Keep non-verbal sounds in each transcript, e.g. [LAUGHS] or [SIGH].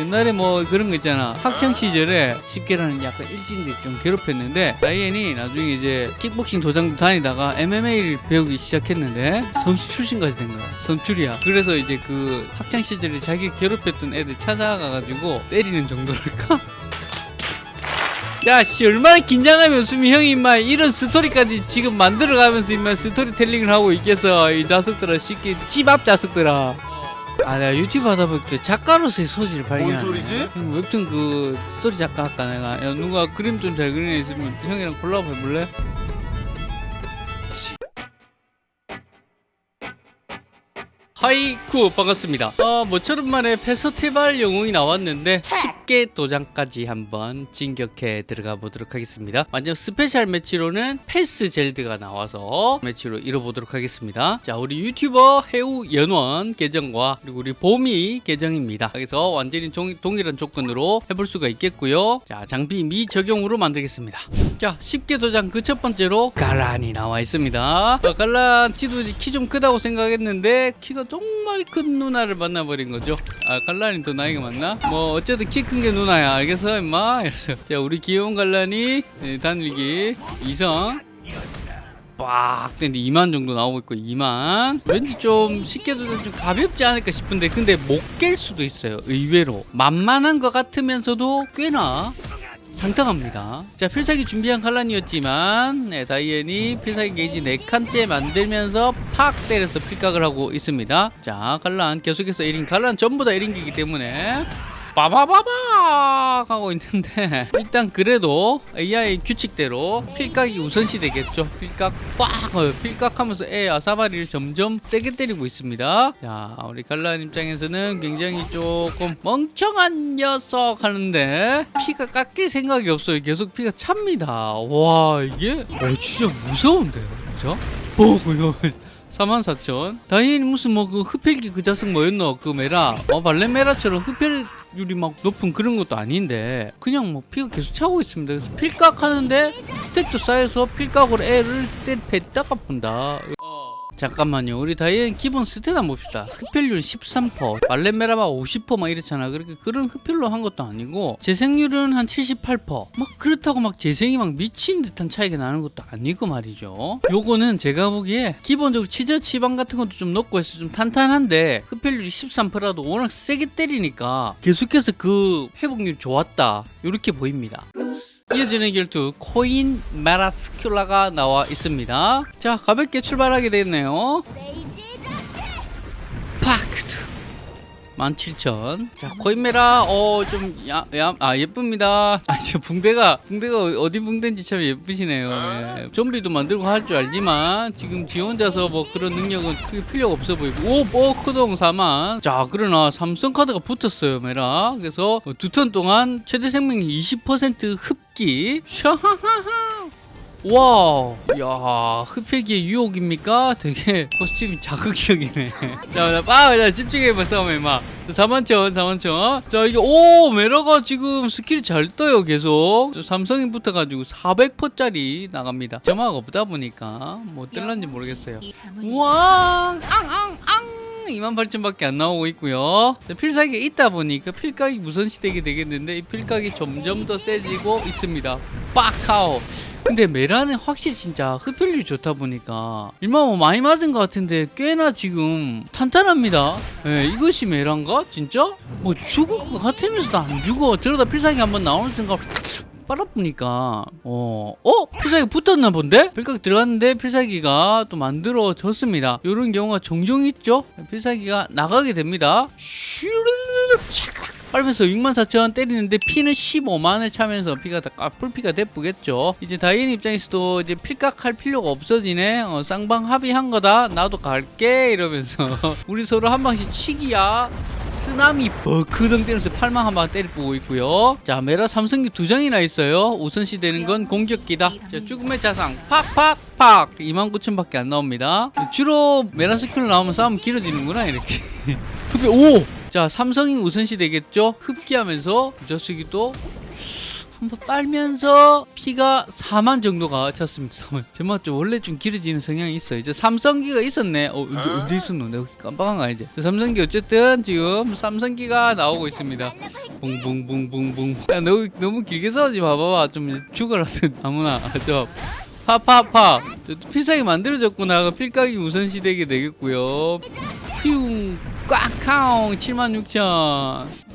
옛날에 뭐 그런 거 있잖아. 학창 시절에 쉽게라는 약간 일진들 좀 괴롭혔는데 다이앤이 나중에 이제 킥복싱 도장도 다니다가 MMA를 배우기 시작했는데 선수 출신까지 된 거야. 선출이야. 그래서 이제 그 학창 시절에 자기 괴롭혔던 애들 찾아가가지고 때리는 정도랄까? 야, 씨, 얼마나 긴장하면 웃으면 형이 임마. 이런 스토리까지 지금 만들어가면서 임마 스토리텔링을 하고 있겠어. 이 자석들아, 쉽게 찌밥 자석들아. 아, 내가 유튜브 하다 보니까 작가로서의 소질을 발견하네. 뭔 소리지? 형, 웹툰 그 스토리 작가 할까 내가. 야, 누가 그림 좀 잘 그리는 애 있으면 형이랑 콜라보 해볼래? 하이쿠 반갑습니다. 어, 모처럼 만에 페서티벌 영웅이 나왔는데 쉽게 도장까지 한번 진격해 들어가 보도록 하겠습니다. 완전 스페셜 매치로는 패스 젤드가 나와서 매치로 이뤄보도록 하겠습니다. 자, 우리 유튜버 해우 연원 계정과 그리고 우리 봄이 계정입니다. 그래서 완전히 종, 동일한 조건으로 해볼 수가 있겠고요. 자, 장비 미적용으로 만들겠습니다. 자, 쉽게 도장 그 첫 번째로 갈란이 나와 있습니다. 어, 갈란 지도 키좀 크다고 생각했는데 키가 정말 큰 누나를 만나버린 거죠. 아, 갈란이 더 나이가 많나? 뭐 어쨌든 키 큰 게 누나야. 알겠어, 임마? 이래서 자, 우리 귀여운 갈란이 네, 단일기 이성 빡 근데 2만 정도 나오고 있고 2만 왠지 좀 쉽게 도좀 좀 가볍지 않을까 싶은데 근데 못 깰 수도 있어요 의외로 만만한 것 같으면서도 꽤나 상당합니다. 자, 필살기 준비한 칼란이었지만 네, 다이앤이 필살기 게이지 4칸째 만들면서 팍 때려서 필각을 하고 있습니다. 자, 칼란 계속해서 1인 칼란 전부 다 1인기이기 때문에 빠바바박 하고 있는데 [LAUGHS] 일단 그래도 AI 규칙대로 필각이 우선시 되겠죠. 필각 빡 어, 필각하면서 애 아사바리를 점점 세게 때리고 있습니다. 자 우리 갈란 입장에서는 굉장히 조금 멍청한 녀석 하는데 피가 깎일 생각이 없어요. 계속 피가 찹니다. 와 이게? 어, 진짜 무서운데요? 어 이거 [LAUGHS] 44,000 다행히 무슨 뭐 그 흡혈기 그 자석 뭐였노? 그 메라. 어 발렌메라처럼 흡혈 율이 막 높은 그런 것도 아닌데 그냥 뭐 피가 계속 차고 있습니다. 그래서 필각 하는데 스택도 쌓여서 필각으로 애를 때리 뱉다가 본다 잠깐만요. 우리 다이앤 기본 스탯 한번 봅시다. 흡혈률 13% 말레메라마 50%막 이렇잖아. 그렇게 그런 흡혈로 한 것도 아니고 재생률은 한 78%막 그렇다고 막 재생이 막 미친 듯한 차이가 나는 것도 아니고 말이죠. 요거는 제가 보기에 기본적으로 치저 치방 같은 것도 좀 넣고 해서 좀 탄탄한데 흡혈률이 13%라도 워낙 세게 때리니까 계속해서 그 회복률이 좋았다. 이렇게 보입니다 이어지는 결투 코인 메라스큘라가 나와 있습니다. 자 가볍게 출발하게 되겠네요 17,000. 자, 코인메라, 어, 좀, 야, 야, 아, 예쁩니다. 아, 저 붕대가, 붕대가 어디 붕대인지 참 예쁘시네요. 예. 좀비도 만들고 할 줄 알지만, 지금 지 혼자서 뭐 그런 능력은 크게 필요가 없어 보이고, 오, 오, 크동 4만. 자, 그러나 삼성 카드가 붙었어요, 메라. 그래서 두 턴 동안 최대 생명력 20% 흡기. 샤하하하. 와, 야, 흡혈기의 유혹입니까? 되게 코스튬이 자극적이네. [LAUGHS] 자, 나 빠, 자, 집중해봐, 싸움에, 막. 4만천, 4만천. 자, 이게, 오, 메라가 지금 스킬이 잘 떠요, 계속. 저 삼성이 붙어가지고 400%짜리 나갑니다. 점화가 없다 보니까, 뭐, 뜰란지 모르겠어요. 우와, 앙, 앙, 앙. 28,000밖에 안 나오고 있고요. 자, 필살기가 있다 보니까 필각이 우선시되게 되겠는데 이 필각이 점점 더 세지고 있습니다. 빡하오. 근데 메라는 확실히 진짜 흡혈률이 좋다 보니까 일만 뭐 많이 맞은 것 같은데 꽤나 지금 탄탄합니다. 예, 이것이 메란가? 진짜? 뭐 죽을 것 같으면서도 안 죽어. 저러다 필살기 한번 나오는 순간 빨아보니까 어, 어? 필살기 붙었나 본데? 필각 들어갔는데 필살기가 또 만들어졌습니다. 이런 경우가 종종 있죠? 필살기가 나가게 됩니다. 빨면서 64,000 때리는데 피는 15만을 차면서 피가 다 아, 풀피가 대쁘겠죠. 이제 다이앤 입장에서도 이제 필각할 필요가 없어지네. 어, 쌍방 합의한 거다. 나도 갈게 이러면서 [LAUGHS] 우리 서로 한 방씩 치기야. 쓰나미 버크덩 때리면서 팔망 한방 때리고 있고요. 자 메라 삼성기 두 장이나 있어요. 우선시 되는 건 공격기다. 자 죽음의 자상 팍팍팍 29,000밖에 안 나옵니다. 주로 메라 스킬 나오면 싸움 길어지는구나 이렇게. [LAUGHS] 오! 자 삼성이 우선시 되겠죠 흡기하면서 저수기도 한번 빨면서 피가 4만 정도가 찼습니다. 4만. 제맛 좀 원래 좀 길어지는 성향이 있어요. 이제 삼성기가 있었네. 어, 어디, 어디 있었노? 내가 깜빡한 거 아니지? 저 삼성기 어쨌든 지금 삼성기가 나오고 있습니다. 붕붕붕붕붕. 야, 너무, 너무 길게 싸우지 마봐봐. 좀 죽어라. 아무나. 저. 파파파. 저 필살기 만들어졌구나. 그 필각이 우선시 되게 되겠고요. 퓨. 꽉카옹 76,000.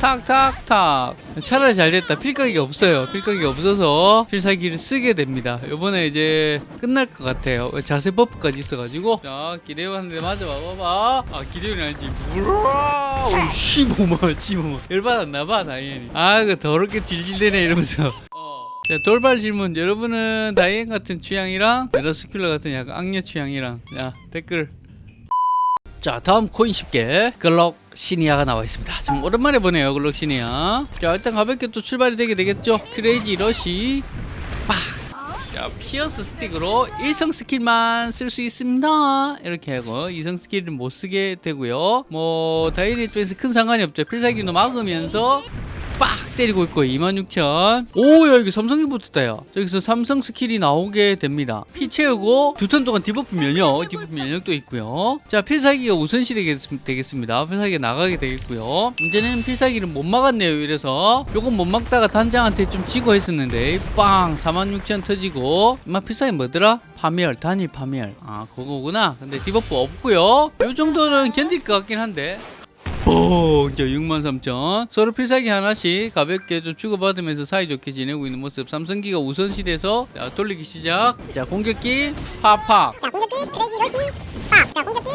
탁탁탁. 차라리 잘 됐다. 필각이 없어요. 필각이 없어서 필살기를 쓰게 됩니다. 요번에 이제 끝날 것 같아요. 자세 buff까지 있어가지고. 자 기대요한테 맞아. 봐봐봐 아 기대요는 아니지. 무라 15만 15만 열받았나봐 다이앤이. 아그 더럽게 질질대네 이러면서. 자, 돌발 질문. 여러분은 다이앤 같은 취향이랑 멜라스큘라 같은 약간 악녀 취향이랑. 자, 댓글. 자, 다음 고인 십계 글록시니아가 나와 있습니다. 좀 오랜만에 보네요, 글록시니아. 자, 일단 가볍게 또 출발이 되게 되겠죠. Crazy Rush. 빡. 자, 피어스 스틱으로 1성 스킬만 쓸 수 있습니다. 이렇게 하고 2성 스킬은 못 쓰게 되고요. 뭐 다이앤 입장에서 큰 상관이 없죠. 필살기도 막으면서 빡 때리고 있고 26,000 오야 이게 삼성이 붙었다 야 저기서 삼성 스킬이 나오게 됩니다. 피 채우고 두 턴 동안 debuff 면역 debuff 면역도 있고요. 자 필살기가 우선시 되겠, 되겠습니다. 필살기가 나가게 되겠고요. 문제는 필살기를 못 막았네요 이래서. 요건 못 막다가 단장한테 좀 지고 했었는데 빵 46,000 터지고. 막 필살기 뭐더라? 파멸 단일 파멸. 아 그거구나. 근데 debuff 없고요. 요 정도는 견딜 것 같긴 한데 뽕! 자, 63,000. 서로 필살기 하나씩 가볍게 좀 주고받으면서 사이좋게 지내고 있는 모습. 삼성기가 우선시돼서 자, 돌리기 시작. 자, 공격기 팍팍. 자 공격기 Crazy Rush 빡! 자 공격기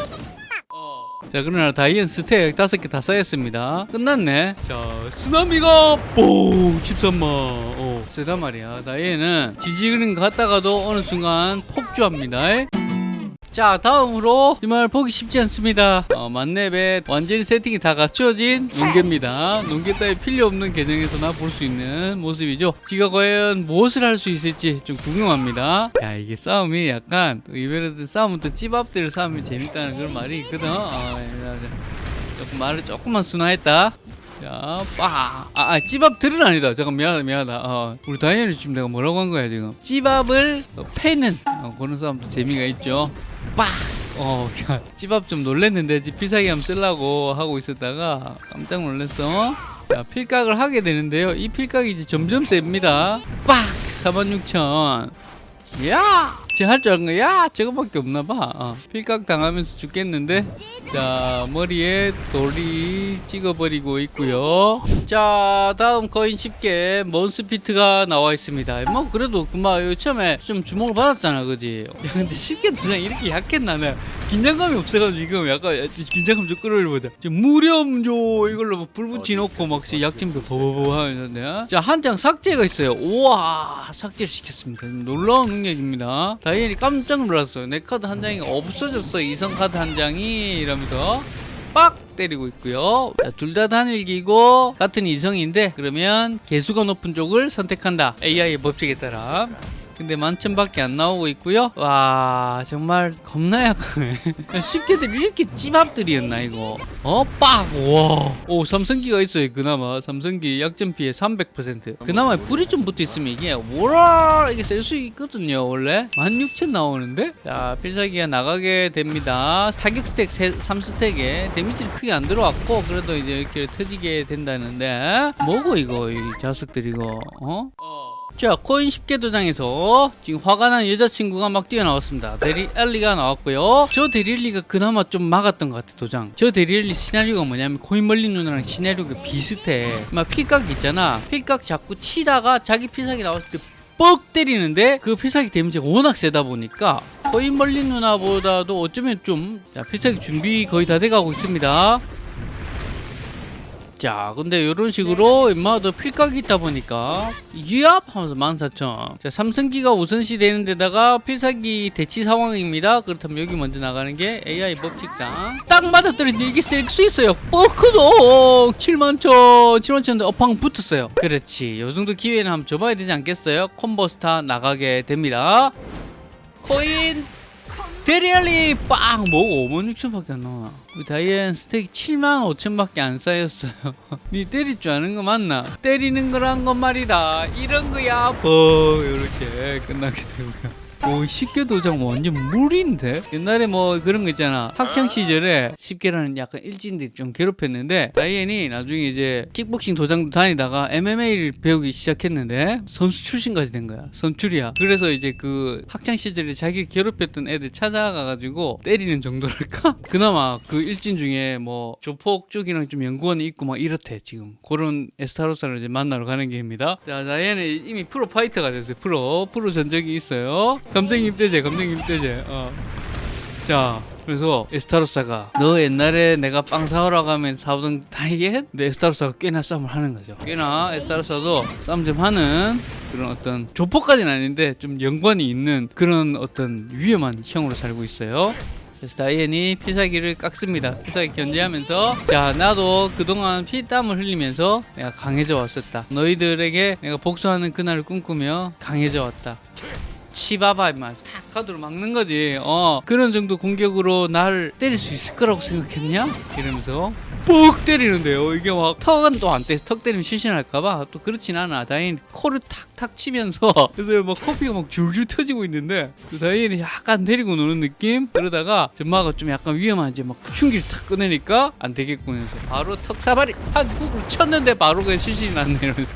자, 그러나 다이앤 stack 다섯 개 다 쌓였습니다. 끝났네. 자, 쓰나미가 뽕! 13만. 오, 세단 말이야. 다이앤은 질질거리는 것 같다가도 어느 순간 폭주합니다. 자 다음으로 정말 보기 쉽지 않습니다. 어, 만렙에 완전히 세팅이 다 갖춰진 농개입니다. 농개 따위 필요 없는 계정에서나 볼 수 있는 모습이죠. 지가 과연 무엇을 할 수 있을지 좀 궁금합니다. 야 이게 싸움이 약간 싸움은 또 찌밥들 싸움이 재밌다는 그런 말이 있거든. 어, 조금 말을 조금만 순화했다 자, 빠. 아, 아, 찌밥들은 아니다. 잠깐 미안하다, 미안하다. 어, 우리 다이앤이 지금 내가 뭐라고 한 거야, 지금. 찌밥을 어, 패는 어, 그런 싸움도 재미가 있죠. 빡! 어, 야, 찌밥 좀 놀랬는데, 필살기 한번 쓰려고 하고 있었다가 깜짝 놀랐어. 자, 필각을 하게 되는데요. 이 필각이 이제 점점 셉니다. 빡! 46,000. 야! 제가 할줄 아는 거, 야! 저거밖에 없나 봐. 어, 필각 당하면서 죽겠는데. 자, 머리에 돌이 찍어버리고 있고요. 자, 다음 고인 십계 몬스피트가 나와 있습니다. 뭐, 그래도 그만 처음에 좀 주목을 받았잖아, 그지? 야, 근데 십계 도장 이렇게 약했나, 나. 긴장감이 없어가지고 지금 약간 긴장감 좀 끌어올려보자. 무렴조 이걸로 뭐불 붙여놓고 막 약점도 버버버 하는데. 자, 한 장 삭제가 있어요. 우와, 삭제를 시켰습니다. 놀라운 능력입니다. 다이앤이 깜짝 놀랐어요. 내 카드 한 장이 없어졌어. 이성 카드 한 장이 이러면 서 빡 때리고 있고요. 둘 다 단일기고 같은 이성인데 그러면 개수가 높은 쪽을 선택한다. AI의 법칙에 따라. 근데 만천밖에 안 나오고 있고요. 와 정말 겁나 약하네. [LAUGHS] 쉽게들 이렇게 찌밥들이었나 이거. 어 빡. 와. 오 삼성기가 있어요. 그나마 삼성기 약점 피해 300%. 그나마 불이 좀 붙어 있으면 이게 뭐라 이게 쓸 수 있거든요. 원래 16,000 나오는데. 자 필살기가 나가게 됩니다. 사격 스택 3스택에 데미지를 크게 안 들어왔고 그래도 이제 이렇게 터지게 된다는데 뭐고 이거 이 자석들 이거 어? 자 고인 십계 도장에서 지금 화가 난 여자친구가 막 뛰어나왔습니다. 데리에리가 나왔고요. 저 데리에리가 그나마 좀 막았던 것 같아 도장. 저 데리에리 시나리오가 뭐냐면 고인 멀린 누나랑 시나리오가 비슷해. 막 필각 있잖아. 필각 자꾸 치다가 자기 필살기 나왔을 때 뻑 때리는데 그 필살기 damage가 워낙 세다 보니까 고인 멀린 누나보다도 어쩌면 좀 자, 필살기 준비 거의 다 돼가고 있습니다 자 근데 이런 식으로 임마도 필각이 있다 보니까 이압? 하면서 14,000 자, 삼성기가 우선시 되는 데다가 필살기 대치 상황입니다. 그렇다면 여기 먼저 나가는 게 AI 법칙상. 딱 맞아떨어지는데 이게 쓸 수 있어요. 뻐크도 71,000 71,000인데 어팡 붙었어요. 그렇지. 요 정도 기회는 한번 줘봐야 되지 않겠어요? 콤보스타 나가게 됩니다. 코인 데리알리 빵 뭐고? 5만 6천밖에 안 나와. 우리 다이앤 stack 7만 5천밖에 안 쌓였어요. [LAUGHS] 니 때릴 줄 아는 거 맞나? 때리는 거란 건 말이다. 이런 거야. 뭐 이렇게 끝나게 되고요 오, 십계 도장 완전 물인데? 옛날에 뭐 그런 거 있잖아. 학창 시절에 십계라는 약간 일진들이 좀 괴롭혔는데, 다이앤이 나중에 이제 킥복싱 도장도 다니다가 MMA를 배우기 시작했는데, 선수 출신까지 된 거야. 선출이야. 그래서 이제 그 학창 시절에 자기를 괴롭혔던 애들 찾아가가지고 때리는 정도랄까? [LAUGHS] 그나마 그 일진 중에 뭐 조폭 쪽이랑 좀 연관이 있고 막 이렇대, 지금. 그런 에스타로사를 이제 만나러 가는 길입니다. 자, 다이앤은 이미 프로 파이터가 됐어요. 프로. 프로 전적이 있어요. 감정입 대제, 감정입 대제. 어. 자, 그래서 에스타로사가 너 옛날에 내가 빵 사오라고 하면 사오던 다이앤? 근데 에스타로사가 꽤나 싸움을 하는 거죠. 꽤나 에스타로사도 싸움 좀 하는 그런 어떤 조폭까지는 아닌데 좀 연관이 있는 그런 어떤 위험한 형으로 살고 있어요. 그래서 다이앤이 필살기를 깎습니다. 필살기 견제하면서 자 나도 그동안 피땀을 흘리면서 내가 강해져 왔었다. 너희들에게 내가 복수하는 그날을 꿈꾸며 강해져 왔다. 치바바 임마 탁 가드로 막는 거지. 어 그런 정도 공격으로 날 때릴 수 있을 거라고 생각했냐? 이러면서 뻑 때리는데요. 이게 막 턱은 또 안 때 턱 때리면 실신할까봐 또 그렇진 않아. 다행히 코를 탁탁 치면서 [LAUGHS] 그래서 막 코피가 막 줄줄 터지고 있는데 그 다행히 약간 데리고 노는 느낌? 그러다가 전마가 좀 약간 위험한지. 막 흉기를 탁 꺼내니까 안 되겠군 해서 바로 턱 사발이 한 훅을 쳤는데 바로 그냥 실신이 났네 이러면서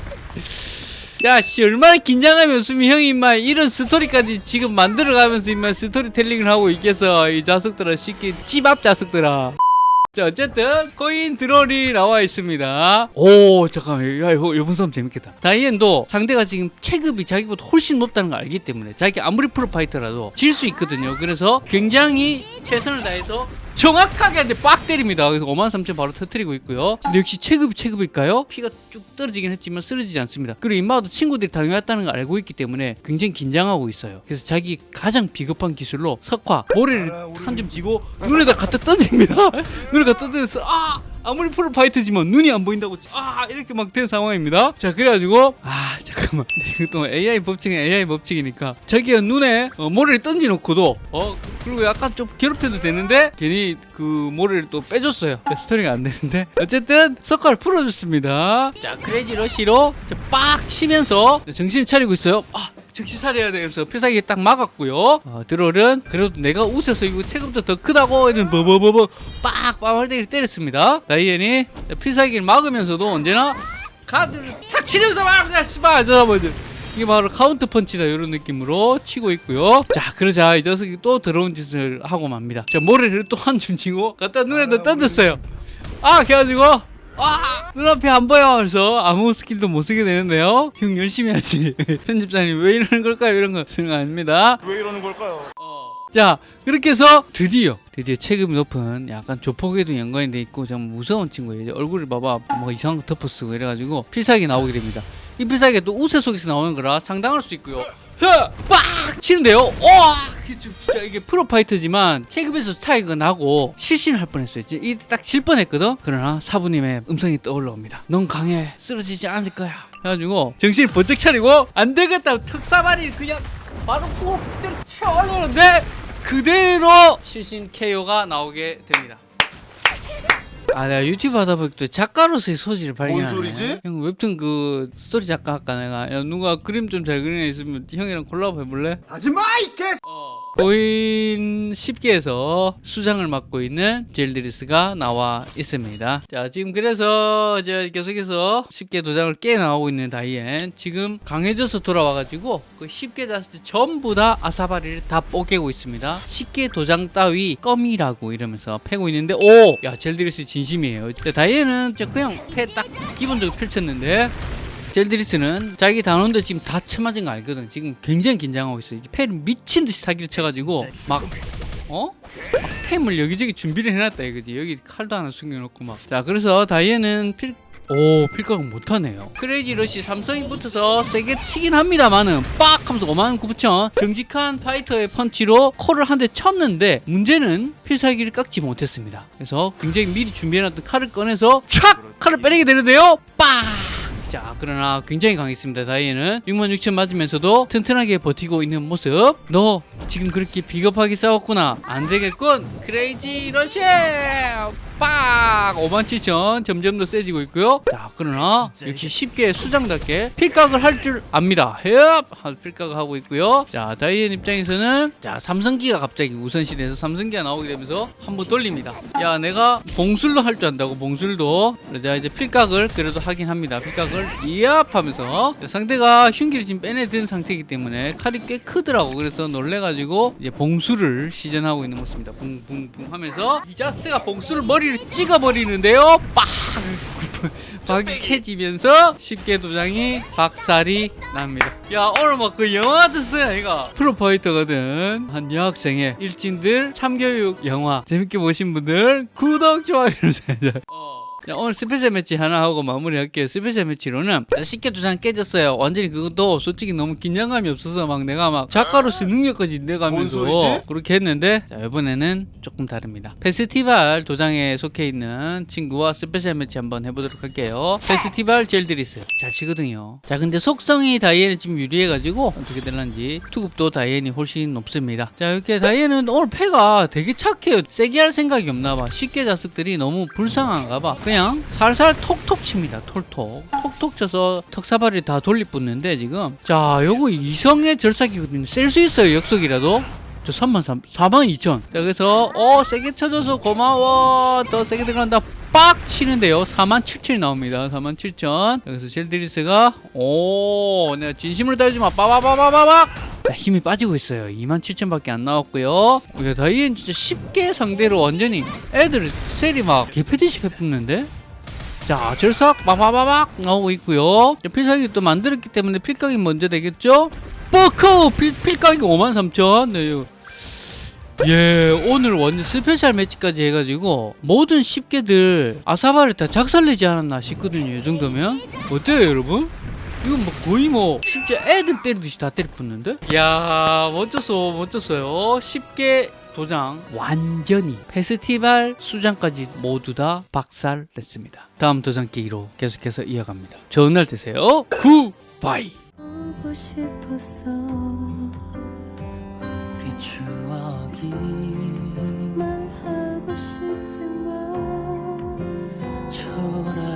야, 씨, 얼마나 긴장하면 수미 형이 임마 이런 스토리까지 지금 만들어가면서 임마 스토리텔링을 하고 있겠어. 이 자석들아, 십계 찌밥 자석들아. 자, 어쨌든 고인 드롤이 나와 있습니다. 오, 잠깐만. 야, 이거 이번 싸움 재밌겠다. 다이앤도 상대가 지금 체급이 자기보다 훨씬 높다는 걸 알기 때문에 자기 아무리 프로파이터라도 질 수 있거든요. 그래서 굉장히 최선을 다해서 정확하게 빡 때립니다. 그래서 5만 3천 바로 터트리고 있고요. 근데 역시 체급이 체급일까요? 피가 쭉 떨어지긴 했지만 쓰러지지 않습니다. 그리고 임마도 친구들이 당해왔다는 걸 알고 있기 때문에 굉장히 긴장하고 있어요. 그래서 자기 가장 비겁한 기술로 석화 모래를 한 줌 쥐고 눈에다 갖다 던집니다. [LAUGHS] 눈에 갖다 던져서 아 아무리 프로파이터지만 눈이 안 보인다고 아 이렇게 막 된 상황입니다. 자 그래가지고 아 잠깐만 [LAUGHS] 이거 또 AI 법칙은 AI 법칙이니까 자기가 눈에 어, 모래를 던져놓고도 어 그리고 약간 좀 괴롭혀도 되는데 괜히 그 모래를 또 빼줬어요. 스토리가 안 되는데 어쨌든 석화를 풀어줬습니다. 자 크레이지 러시로 빡 치면서 정신 차리고 있어요. 아 정신 차려야 되면서 필살기 딱 막았고요. 어, 드롤은 그래도 내가 웃어서 이거 체급도 더 크다고 이런 버버버버 빡 빠발대기를 때렸습니다. 다이앤이 필살기를 막으면서도 언제나 카드를 탁 치면서 막 씨발 저버지 이게 바로 카운터 펀치다 이런 느낌으로 치고 있고요. 자 그러자 이 녀석이 또 더러운 짓을 하고 맙니다. 자 모래를 또 한 줌 쥐고 갖다 눈에다 던졌어요. 아 그래가지고 아 눈앞이 안 보여 그래서 아무 스킬도 못 쓰게 되는데요. 형 열심히 하지. [LAUGHS] 편집자님 왜 이러는 걸까요? 이런 거 쓰는 거 아닙니다. 왜 이러는 걸까요? 자 그렇게 해서 드디어 드디어 체급이 높은 약간 조폭에도 연관이 돼 있고 좀 무서운 친구예요 이제 얼굴을 봐봐 뭐 이상한 거 덮어쓰고 이래가지고 필살기 나오게 됩니다 이 필살기가 또 우세 속에서 나오는 거라 상당할 수 있고요 빡 치는데요. 와 진짜 이게 프로파이터지만 체급에서 차이가 나고 실신할 뻔했어요. 이 딱 질 뻔했거든? 그러나 사부님의 음성이 떠올라옵니다 넌 강해. 쓰러지지 않을 거야. 해가지고 정신을 번쩍 차리고 안 되겠다. 턱사발이 그냥 바로 꼭 때려 올리는데 그대로 실신 KO가 나오게 됩니다. 아 내가 유튜브 하다 보니까 또 작가로서의 소질을 발견하네. 소리지? 형 웹툰 그 스토리 작가 할까 내가 야 누가 그림 좀 잘 그리는 애 있으면 형이랑 콜라보 해볼래? 하지마 이 개! 고인 십계에서 수장을 맡고 있는 젤드리스가 나와 있습니다. 자, 지금 그래서 이제 계속해서 십계 도장을 깨 나오고 있는 다이앤 지금 강해져서 돌아와가지고 그 십계 자스 전부 다 아사바리를 다 뽀개고 있습니다. 십계 도장 따위 껌이라고 이러면서 패고 있는데 오! 야, 젤드리스 진심이에요. 이제 그냥 패 딱 기본적으로 펼쳤는데 젤드리스는 자기 단원들 지금 다 쳐맞은 거 알거든. 지금 굉장히 긴장하고 있어. 패를 미친 듯이 사기를 쳐가지고 막 어? 막 템을 여기저기 준비를 해놨다 이거지. 여기 칼도 하나 숨겨놓고 막. 자 그래서 다이앤은 필 오, 필각을 못하네요. crazy rush 삼성이 붙어서 세게 치긴 합니다만은 빡 하면서 5만 9천 정직한 파이터의 펀치로 코를 한 대 쳤는데 문제는 필살기를 깎지 못했습니다. 그래서 굉장히 미리 준비해놨던 칼을 꺼내서 촥! 칼을 빼내게 되는데요. 빡! 자 그러나 굉장히 강했습니다 6만 6천 맞으면서도 튼튼하게 버티고 있는 모습 너 지금 그렇게 비겁하게 싸웠구나 안 되겠군 crazy rush 빡! 5만 7천 점점 더 세지고 있고요. 자 그러나 역시 십계 수장답게 필각을 할 줄 압니다. 헤업! 필각을 하고 있고요. 자 다이앤 입장에서는 자 삼성기가 갑자기 우선시대에서 삼성기가 나오게 되면서 한번 돌립니다. 야 내가 봉술도 할 줄 안다고 봉술도. 그러자 이제 필각을 그래도 하긴 합니다. 필각을 이압! 하면서 상대가 흉기를 지금 빼내든 상태이기 때문에 칼이 꽤 크더라고. 그래서 놀래가지고 이제 봉술을 시전하고 있는 모습입니다. 붕붕붕 하면서 이자스가 봉술을 머리 를 찍어버리는데요 빡 박이 깨지면서 [LAUGHS] 십계 도장이 박살이 납니다. 야 오늘 막 그 영화 소리야 이거 프로파이터거든 한 여학생의 일진들 참교육 영화 재밌게 보신 분들 구독 좋아요. 어. 자, 오늘 special match 하나 하고 마무리할게요. special match로는 십계 도장 깨졌어요. 완전히 그것도 솔직히 너무 긴장감이 없어서 막 내가 막 작가로서 능력까지 내가면서? 그렇게 했는데 자, 이번에는 조금 다릅니다. 페스티벌 도장에 속해 있는 친구와 special match 한번 해보도록 할게요. 페스티벌 젤드리스 잘 치거든요. 자 근데 속성이 다이앤이 지금 유리해가지고 어떻게 될런지 투급도 다이앤이 훨씬 높습니다. 자 이렇게 다이앤은 오늘 패가 되게 착해요. 세게 할 생각이 없나봐. 십계 자식들이 너무 불쌍한가봐. 그냥 살살 톡톡 칩니다. 톡톡 톡톡 쳐서 턱사발이 다 돌리붙는데 지금 자 요거 이성의 절삭이거든요. 셀 수 있어요 역속이라도. 저 3만 3, 4만 2천. 자, 그래서, 어, 세게 쳐줘서 고마워. 더 세게 들어간다. 빡! 치는데요. 4만 7천 나옵니다. 4만 7천. 그래서 젤드리스가, 오, 내가 진심으로 따지마. 빠바바바바박! 자, 힘이 빠지고 있어요. 2만 7천 밖에 안 나왔고요. 야, 다이앤 진짜 십계 상대로 완전히 애들 셀이 막 개패듯이 패붙는데? 자, 절삭 빠바바박 나오고 있고요. 자, 필살기 또 만들었기 때문에 필각이 먼저 되겠죠? 필, 필각이 5만 3천. 네. 예, 오늘 완전 special match까지 해가지고 모든 십계들 아사바를 다 작살내지 않았나 싶거든요. 이 정도면 어때요, 여러분? 이건 뭐 거의 뭐 진짜 애들 때리듯이 다 때려붙는데? 이야, 멋졌어, 멋졌어요. 10개 도장 완전히 페스티벌 수장까지 모두 다 박살냈습니다. 다음 도장 깨기로 계속해서 이어갑니다. 좋은 날 되세요. 굿바이. 보고 싶었어 우리 추억이 말하고 싶지만 초라